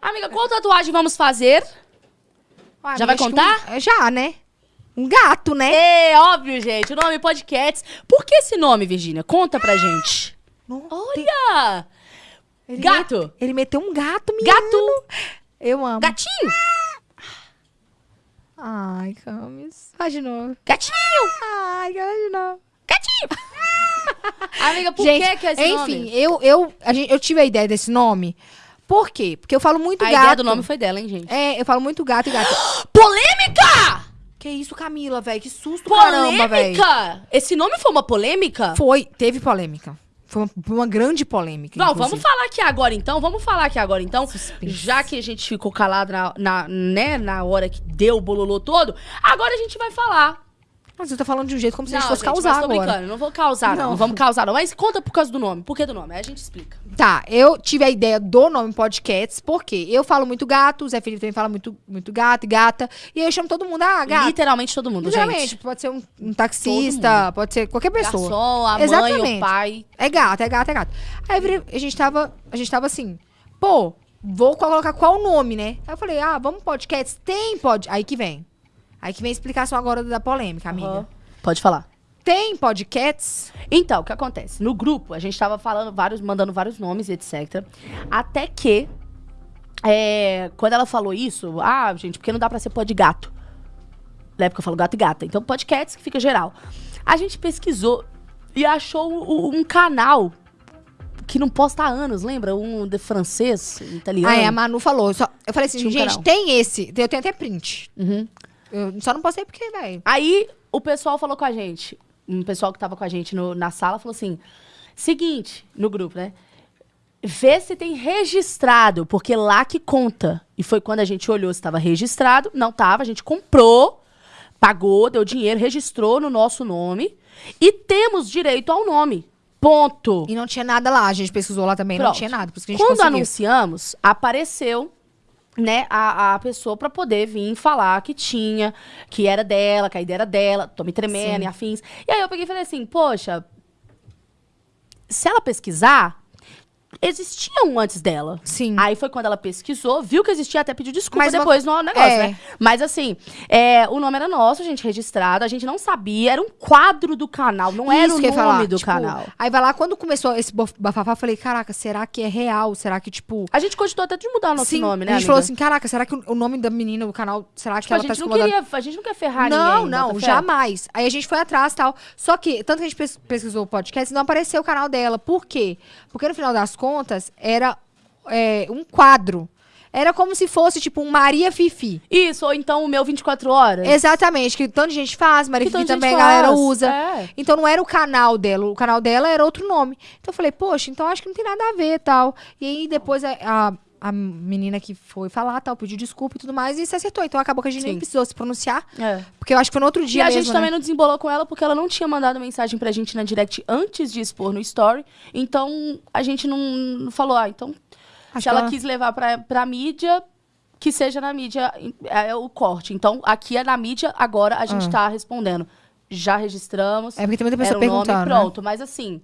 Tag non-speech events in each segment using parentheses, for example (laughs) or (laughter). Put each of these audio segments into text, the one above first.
Amiga, qual tatuagem vamos fazer? Ah, Já vai contar? um- já, né? Um gato, né? É, óbvio, gente. O nome Podcasts. Por que esse nome, Virgínia? Conta pra gente. Não, Olha! ele gato. ele meteu um gato, menino. Gato! Eu amo. Gatinho! Ai, Camis. Faz de novo. Gatinho! Ai, faz de novo. Gatinho! (laughs) Amiga, por gente, que que é esse enfim, nome? eu, eu, a gente, eu tive a ideia desse nome. Por quê? Porque eu falo muito A gato. ideia do nome foi dela, hein, gente? É, eu falo muito gato e gato. (gasps) Polêmica! que isso, Camila, velho? Que susto, caramba, velho. Polêmica! Esse nome foi uma polêmica? Foi, teve polêmica. Foi uma, uma grande polêmica. Não, inclusive. vamos falar aqui agora então, vamos falar aqui agora então. Suspense. Já que a gente ficou calado na, na, né, na hora que deu o bololô todo, agora a gente vai falar. Mas você tá falando de um jeito como se a não, gente fosse gente, causar mas tô agora. brincando, não vou causar não. Não. vamos causar não. Mas conta por causa do nome. Por que do nome? Aí a gente explica. Tá, eu tive a ideia do nome Podcasts, porque eu falo muito gato, o Zé Felipe também fala muito, muito gato e gata. E aí eu chamo todo mundo, ah, gato. Literalmente todo mundo, Literalmente, gente. pode ser um, um taxista, pode ser qualquer pessoa. Garçom, a mãe, Exatamente. o pai. É gato, é gato, é gato. Aí a gente tava, a gente tava assim, pô, vou colocar qual nome, né? Aí eu falei, ah, vamos podcasts? Tem pod... Aí que vem. Aí que vem a explicação agora da polêmica, amiga. Aham. Pode falar. Tem podcasts? Então, o que acontece? No grupo, a gente tava falando vários, mandando vários nomes, etc. Até que, é, quando ela falou isso, ah, gente, porque não dá pra ser pod gato. Na época eu falo gato e gata. Então, podcasts que fica geral. A gente pesquisou e achou um, um canal que não posta há anos, lembra? Um de francês, italiano. Ah, é, a Manu falou. Só, eu falei assim, Tinha um gente, canal. tem esse. Eu tenho até print. Uhum. Eu só não postei porque, velho. Aí o pessoal falou com a gente, um pessoal que tava com a gente no- na sala falou assim: seguinte, no grupo, né? Vê se tem registrado, porque lá que conta. E foi quando a gente olhou se estava registrado. Não tava, a gente comprou, pagou, deu dinheiro, registrou no nosso nome. E temos direito ao nome. Ponto. E não tinha nada lá. A gente pesquisou lá também, não Pronto. tinha nada. Por isso que a gente Quando conseguiu. anunciamos, apareceu né, a, a pessoa pra poder vir falar que tinha, que era dela, que a ideia era dela, tô me tremendo Sim. e afins. E aí eu peguei e falei assim, poxa, se ela pesquisar, existia um antes dela. Sim. Aí foi quando ela pesquisou, viu que existia, até pediu desculpa Mas uma- depois no negócio, é. né? Mas assim, é, o nome era nosso, a gente registrado, a gente não sabia, era um quadro do canal, não era Isso o que eu nome falar, do tipo, canal. Aí vai lá, quando começou esse bafafá, eu falei, caraca, será que é real? Será que, tipo... A gente cogitou até de mudar o nosso Sim, nome, né, a gente ela falou assim, caraca, será que o o nome da menina, o canal, será que Tipo, a ela tá gente não incomodada? queria, a gente não quer ferrar Não, ninguém. não, fé. jamais. Aí a gente foi atrás e tal. Só que, tanto que a gente pes- pesquisou o podcast, não apareceu o canal dela. Por quê? Porque no final das contas, era é, um quadro. Era como se fosse, tipo, um Maria Fifi. Isso, ou então o meu 24 horas. Exatamente, que tanto gente faz, Maria Que Fifi também a galera faz, usa. é. Então não era o canal dela, o canal dela era outro nome. Então eu falei, poxa, então acho que não tem nada a ver tal. E aí depois a, a, a menina que foi falar tal, pediu desculpa e tudo mais, e se acertou. Então acabou que a gente nem Sim. precisou se pronunciar, É. porque eu acho que foi no outro E dia a mesmo, gente né? também não desembolou com ela porque ela não tinha mandado mensagem pra gente na direct antes de expor no story. Então a gente não, falou, ah, então Acho se ela, ela- quis levar pra, pra mídia, que seja na mídia é o corte. Então aqui é na mídia, agora a gente Ah. tá respondendo. Já registramos. É porque tem muita pessoa era o nome, perguntando, né? pronto. Mas assim,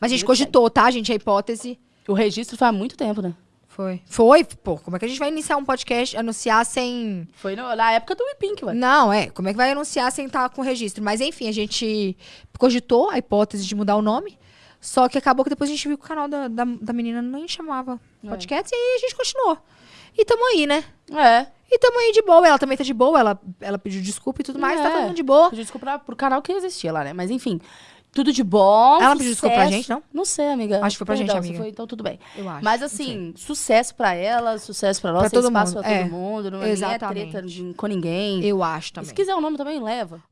Mas a gente cogitou, tá, gente? A hipótese o registro foi há muito tempo, né? Foi. Foi, pô, como é que a gente vai iniciar um podcast, anunciar sem. Foi no- na época do Wipink, ué. Não, é. Como é que vai anunciar sem estar com registro? Mas enfim, a gente cogitou a hipótese de mudar o nome. Só que acabou que depois a gente viu que o canal da, da, da menina nem chamava É. podcast. E aí a gente continuou. E tamo aí, né? É. E tamo aí de boa. Ela também tá de boa. Ela, ela pediu desculpa e tudo mais. Tá É. todo mundo de boa. Pediu desculpa pro canal que existia lá, né? Mas enfim, tudo de bom. Ela pediu desculpa pra gente, não? Não sei, amiga. Acho que foi pra gente, Perdão, se amiga. foi, então tudo bem. Eu acho. Mas assim, sucesso pra ela, sucesso pra nós, Pra todo espaço mundo, pra todo é. mundo. Não é, ninguém é Exatamente. treta de- com ninguém. Eu acho E também. se quiser o nome também, leva.